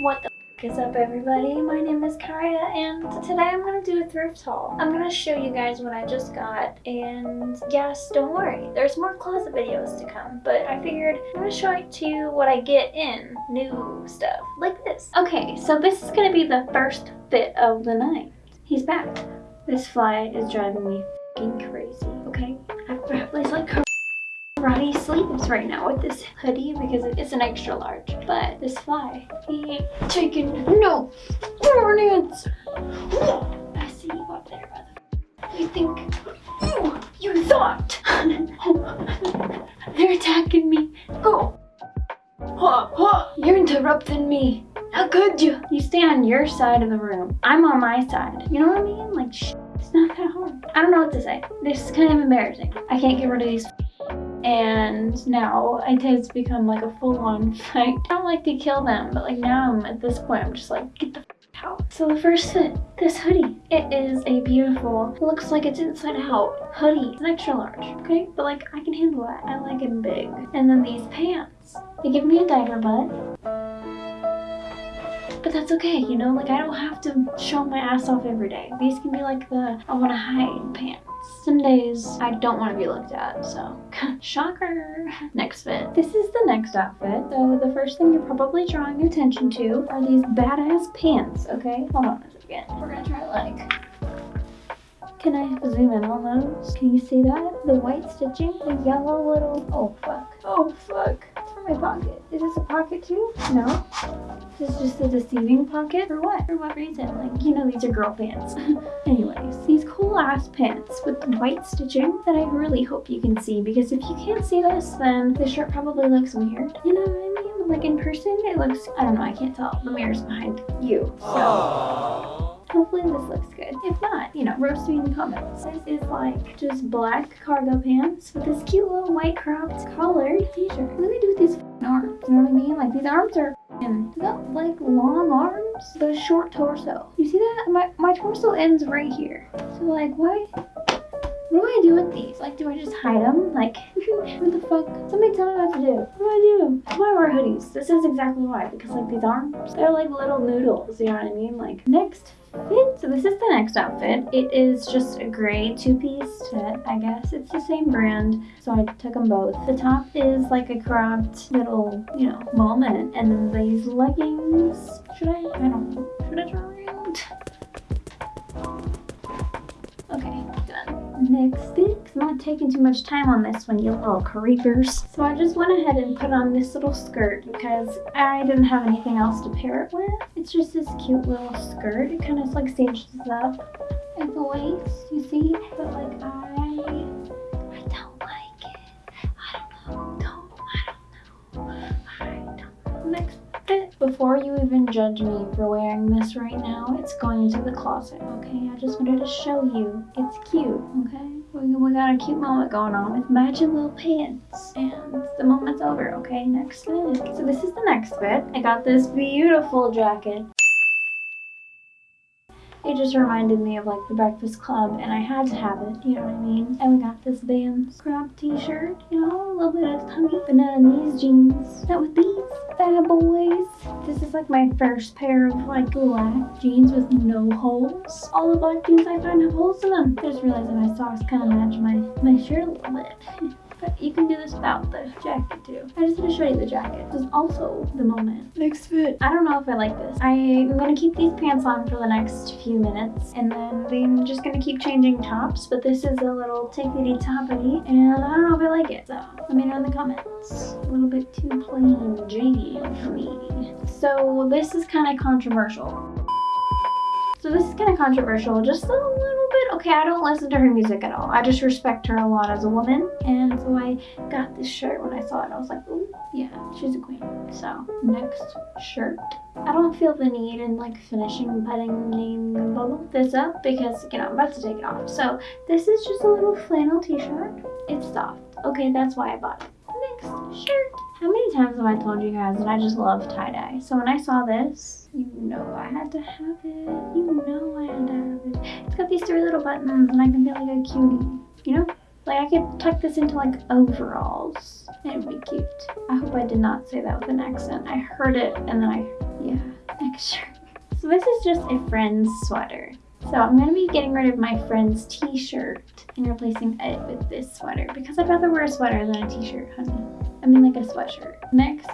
What the is up everybody? My name is Kaya and today I'm going to do a thrift haul. I'm going to show you guys what I just got and yes, don't worry, there's more closet videos to come, but I figured I'm going to show it to you what I get in new stuff like this. Okay, so this is going to be the first fit of the night. He's back. This fly is driving me crazy, okay? I've probably like karate sleeves right now with this hoodie because it's an extra large. But this fly, he ain't taking no warnings. I see you up there, brother. You think you, you thought they're attacking me. Go. Ha, ha. You're interrupting me. How could you? You stay on your side of the room. I'm on my side. You know what I mean? Like, it's not that hard. I don't know what to say. This is kind of embarrassing. I can't get rid of these and now it has become like a full-on fight. I don't like to kill them, but like now I'm at this point, I'm just like, get the out. So the first fit, this hoodie. It is a beautiful, looks like it's inside out hoodie. It's an extra large, okay? But like, I can handle that. I like it big. And then these pants. They give me a diaper butt. But that's okay, you know? Like, I don't have to show my ass off every day. These can be like the I want to hide pants. Some days I don't want to be looked at, so shocker. Next fit. This is the next outfit. So the first thing you're probably drawing attention to are these badass pants, okay? Hold on a second. We're gonna try like can I zoom in on those? Can you see that? The white stitching, the yellow little, oh fuck. Oh fuck. My pocket. Is this a pocket too? No. This is just a deceiving pocket? For what? For what reason? Like, you know these are girl pants. Anyways, these cool ass pants with white stitching that I really hope you can see because if you can't see this, then the shirt probably looks weird. You know what I mean? Like in person, it looks, I don't know, I can't tell. The mirror's behind you, so. Aww. Hopefully this looks good. If not, you know, roast me in the comments. This is like just black cargo pants with this cute little white cropped collared t-shirt. What do they do with these arms? You know what I mean? Like these arms are and got like long arms, but a short torso. You see that? My, my torso ends right here. So like, why? What do I do with these? Like, do I just hide them? Like, what the fuck? Somebody tell me what to do. What do I do? Why wear hoodies? This is exactly why. Because, like, these arms, they're like little noodles. You know what I mean? Like, next fit. So this is the next outfit. It is just a gray two-piece fit, I guess. It's the same brand, so I took them both. The top is like a cropped little, you know, moment. And then these leggings, should I? I don't know. Should I turn around? Next fit. I'm not taking too much time on this one, you little creepers. So I just went ahead and put on this little skirt because I didn't have anything else to pair it with. It's just this cute little skirt. It kind of like cinches up at the waist, you see? But like I Before you even judge me for wearing this right now, it's going into the closet, okay? I just wanted to show you. It's cute, okay? We, we got a cute moment going on with matching little pants. And the moment's over, okay? Next fit. So this is the next fit. I got this beautiful jacket. It just reminded me of like the Breakfast Club and I had to have it, you know what I mean? And we got this Vans crop t-shirt, you know, a little bit of tummy, but none of these jeans. Not with these bad boys. This is like my first pair of like black jeans with no holes. All the black jeans I find have holes in them. I just realized that my socks kind of match my, my shirt a little bit. But you can do this without the jacket. I just want to show you the jacket. This is also the moment. Next fit. I don't know if I like this. I'm gonna keep these pants on for the next few minutes and then I'm just gonna keep changing tops. But this is a little tickety toppity and I don't know if I like it. So let me know in the comments. A little bit too plain Jane for me. So this is kind of controversial. So this is kind of controversial, just a little bit. Okay, I don't listen to her music at all. I just respect her a lot as a woman. And so I got this shirt when I saw it. I was like, oh, yeah, she's a queen. So next shirt. I don't feel the need in like finishing putting this up because, you know, I'm about to take it off. So this is just a little flannel t-shirt. It's soft. Okay, that's why I bought it. Next shirt. How many times have I told you guys that I just love tie-dye? So when I saw this, you know I had to have it. You know I had to. It's got these three little buttons and I can feel like a cutie. You know? Like I could tuck this into like overalls. It would be cute. I hope I did not say that with an accent. I heard it and then I, yeah. Next shirt. So this is just a friend's sweater. So I'm going to be getting rid of my friend's t-shirt and replacing it with this sweater because I'd rather wear a sweater than a t-shirt, honey. I mean like a sweatshirt. Next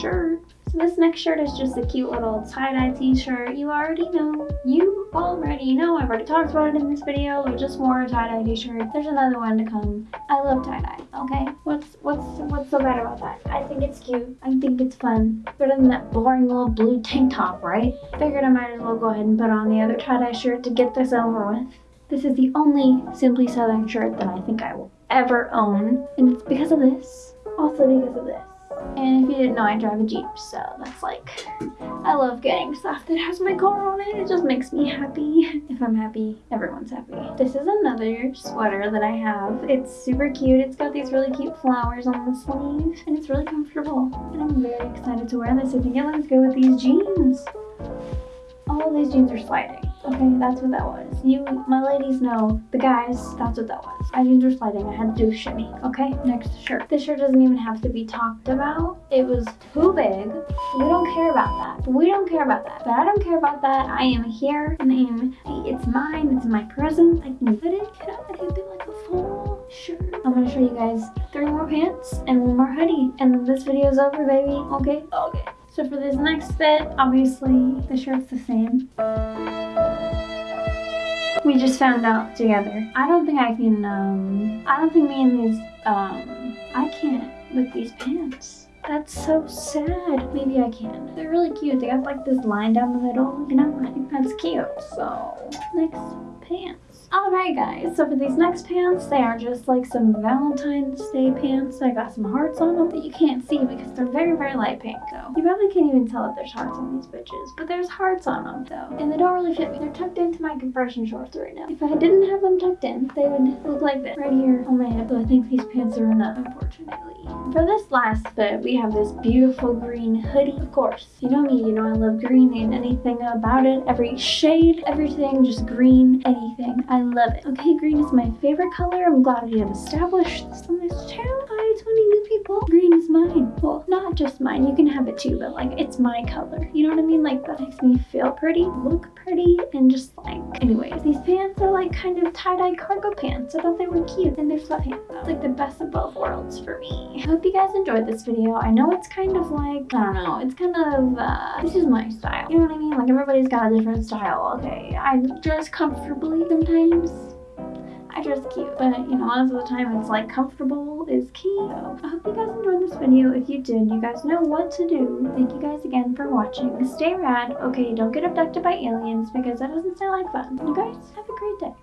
shirt. So this next shirt is just a cute little tie-dye t-shirt. You already know. You already know. I've already talked about it in this video. We just wore a tie-dye t-shirt. There's another one to come. I love tie-dye, okay? What's what's what's so bad about that? I think it's cute. I think it's fun. Better than that boring little blue tank top, right? Figured I might as well go ahead and put on the other tie-dye shirt to get this over with. This is the only Simply Southern shirt that I think I will ever own. And it's because of this. Also because of this. And if you didn't know, I drive a Jeep, so that's like, I love getting stuff that has my car on it. It just makes me happy. If I'm happy, everyone's happy. This is another sweater that I have. It's super cute. It's got these really cute flowers on the sleeve, and it's really comfortable. And I'm very excited to wear this. I think it looks good with these jeans. All these jeans are sliding. Okay, that's what that was. You, my ladies know. The guys, that's what that was. Jeans were sliding. I had to do shimmy. Okay, next shirt. This shirt doesn't even have to be talked about. It was too big. We don't care about that. We don't care about that. But I don't care about that. I am here and I am, it's mine. It's my present. I can put it. Can I put it like a full shirt? I'm gonna show you guys three more pants and one more hoodie. And this video's over, baby. Okay? Okay. So for this next fit, obviously the shirt's the same. We just found out together. I don't think I can, um, I don't think me and these, um, I can't with these pants. That's so sad. Maybe I can. They're really cute. They got like this line down the middle, you know? I think that's cute. So, next pants. Alright guys, so for these next pants, they are just like some Valentine's Day pants. I got some hearts on them that you can't see because they're very, very light pink. So you probably can't even tell that there's hearts on these bitches, but there's hearts on them though. And they don't really fit me. They're tucked into my compression shorts right now. If I didn't have them tucked in, they would look like this right here on my hip. So I think these pants are enough, unfortunately. For this last fit, we have this beautiful green hoodie. Of course, you know me, you know I love green and anything about it. Every shade, everything, just green, anything. I love it. Okay, green is my favorite color. I'm glad we have established this on this channel. Hi, 20 new people. Green is mine. Well, not just mine. You can have it too, but like it's my color. You know what I mean? Like that makes me feel pretty, look pretty, and just like, anyways, these pants are like kind of tie-dye cargo pants. I thought they were cute and they're though. It's like the best of both worlds for me. I hope you guys enjoyed this video. I know it's kind of like, I don't know, it's kind of, uh, this is my style. You know what I mean? Like everybody's got a different style, okay? I dress comfortably sometimes. I dress cute, but you know, most of the time it's like comfortable is key. So I hope you guys enjoyed this video. If you did, you guys know what to do. Thank you guys again for watching. Stay rad. Okay, don't get abducted by aliens because that doesn't sound like fun. You guys have a great day.